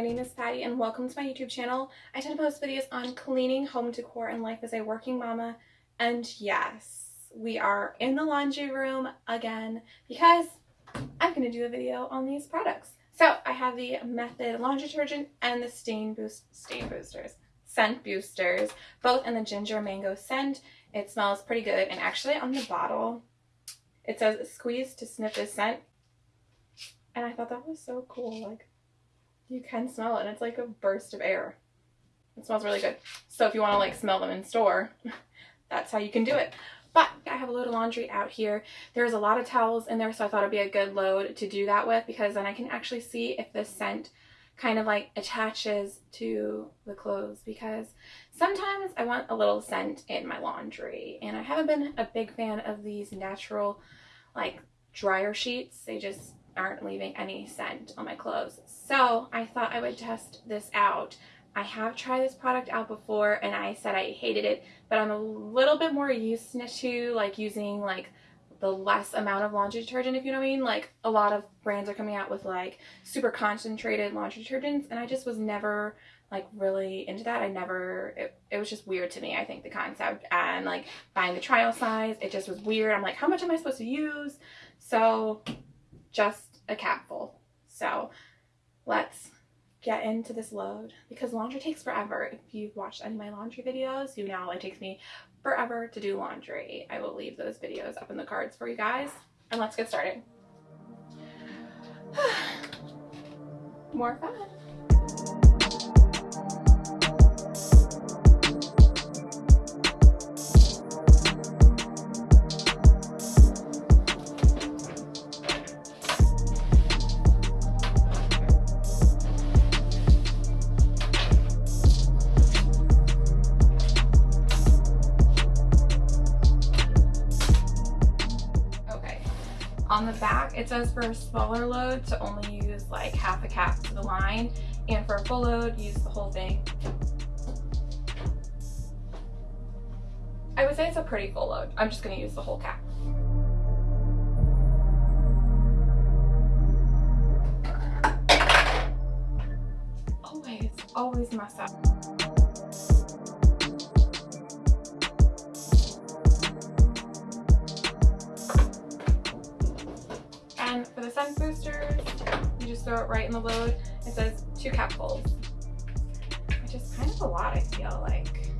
my name is Patty and welcome to my YouTube channel. I tend to post videos on cleaning, home decor, and life as a working mama. And yes, we are in the laundry room again because I'm going to do a video on these products. So I have the Method laundry detergent and the stain boost stain boosters, scent boosters, both in the ginger mango scent. It smells pretty good and actually on the bottle it says squeeze to sniff the scent. And I thought that was so cool. Like you can smell it and it's like a burst of air. It smells really good. So if you want to like smell them in store, that's how you can do it. But I have a load of laundry out here. There's a lot of towels in there, so I thought it'd be a good load to do that with because then I can actually see if the scent kind of like attaches to the clothes because sometimes I want a little scent in my laundry and I haven't been a big fan of these natural like dryer sheets. They just aren't leaving any scent on my clothes. So I thought I would test this out. I have tried this product out before and I said I hated it, but I'm a little bit more used to like using like the less amount of laundry detergent, if you know what I mean. Like a lot of brands are coming out with like super concentrated laundry detergents and I just was never like really into that. I never, it, it was just weird to me, I think, the concept. And like buying the trial size, it just was weird. I'm like, how much am I supposed to use? So just a capful. So let's get into this load because laundry takes forever. If you've watched any of my laundry videos, you know it takes me forever to do laundry. I will leave those videos up in the cards for you guys. And let's get started. More fun. Back, it says for a smaller load to only use like half a cap to the line, and for a full load, use the whole thing. I would say it's a pretty full load. I'm just gonna use the whole cap. Always, always mess up. Right in the load. It says two capfuls, which is kind of a lot, I feel like.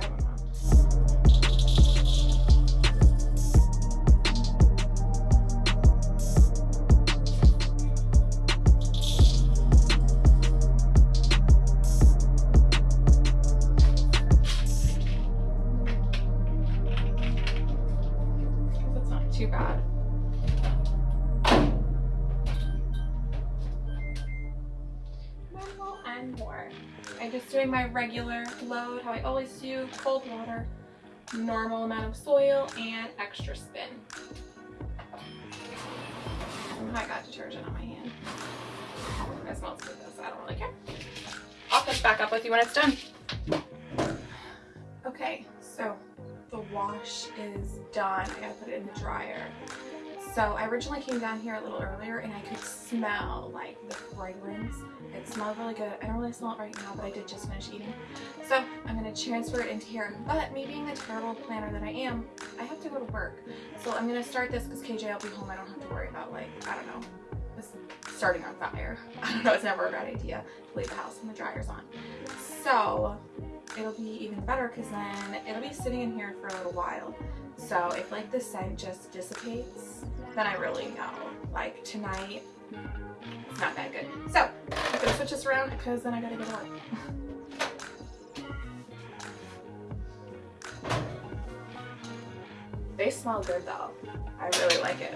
I don't know. Too bad. Just doing my regular load, how I always do, cold water, normal amount of soil, and extra spin. Oh I got detergent on my hand. It smells good so I don't really care. I'll catch back up with you when it's done. Okay, so the wash is done. I gotta put it in the dryer. So I originally came down here a little earlier and I could smell like the fragrance. It smelled really good. I don't really smell it right now, but I did just finish eating. So I'm gonna transfer it into here. But me being the terrible planner that I am, I have to go to work. So I'm gonna start this because KJ will be home. I don't have to worry about like, I don't know, starting on fire. I don't know, it's never a bad idea to leave the house when the dryer's on. So it'll be even better because then it'll be sitting in here for a little while. So if like the scent just dissipates, then I really know. Like tonight, it's not that good. So I'm gonna switch this around because then I gotta go to work. they smell good though. I really like it.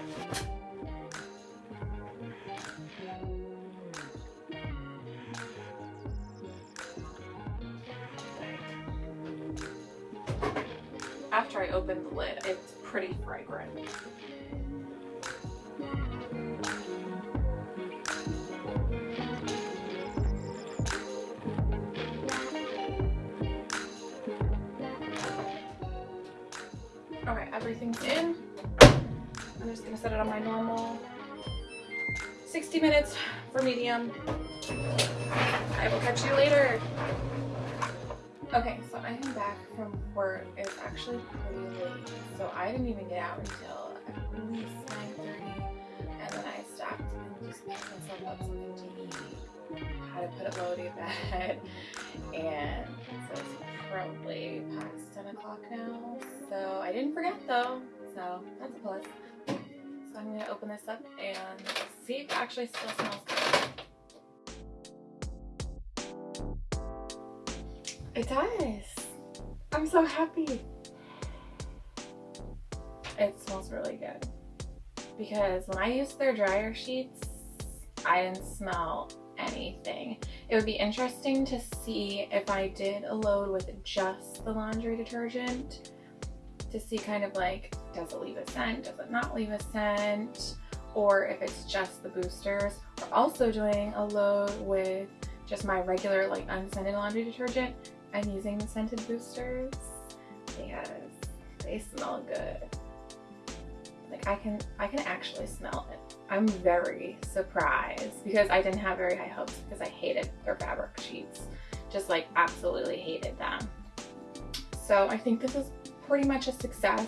After I open the lid, it's pretty fragrant. Okay, everything's in. I'm just gonna set it on my normal 60 minutes for medium. I will catch you later. Okay, so I am back from work. It's actually pretty late, so I didn't even get out until at least 9.30 and then I stopped and just picked myself up something to eat. How to put it low to bed and it's probably past 10 o'clock now. So I didn't forget though, so that's a plus. So I'm gonna open this up and see if it actually still smells good. It does. I'm so happy. It smells really good. Because when I used their dryer sheets, I didn't smell anything. It would be interesting to see if I did a load with just the laundry detergent to see kind of like, does it leave a scent? Does it not leave a scent? Or if it's just the boosters. We're also doing a load with just my regular like unscented laundry detergent. I'm using the scented boosters because they smell good. Like I can, I can actually smell it. I'm very surprised because I didn't have very high hopes because I hated their fabric sheets. Just like absolutely hated them. So I think this is pretty much a success.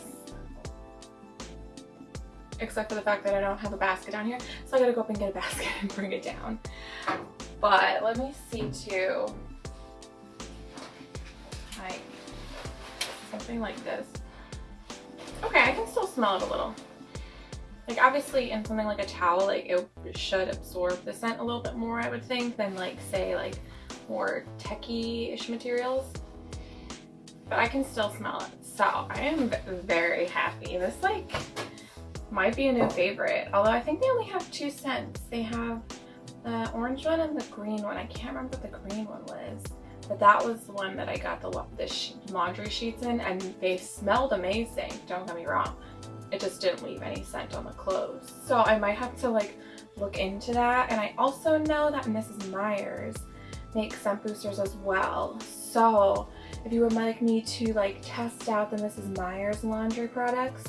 Except for the fact that I don't have a basket down here. So I gotta go up and get a basket and bring it down. But let me see too. Like something like this. Okay, I can still smell it a little. Like obviously in something like a towel, like it should absorb the scent a little bit more, I would think, than like say like more techie-ish materials. But I can still smell it. So I am very happy. This like might be a new favorite. Although I think they only have two scents. They have the orange one and the green one. I can't remember what the green one was. But that was the one that I got the, the laundry sheets in and they smelled amazing. Don't get me wrong it just didn't leave any scent on the clothes. So I might have to like look into that. And I also know that Mrs. Meyer's makes scent boosters as well. So if you would like me to like test out the Mrs. Meyer's laundry products,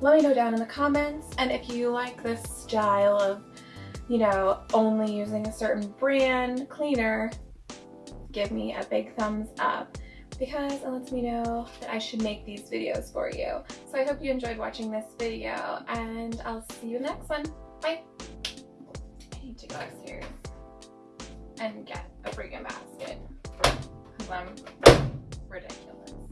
let me know down in the comments. And if you like this style of, you know, only using a certain brand cleaner, give me a big thumbs up because it lets me know that I should make these videos for you. So I hope you enjoyed watching this video and I'll see you next one. Bye! I need to go upstairs and get a freaking basket because I'm ridiculous.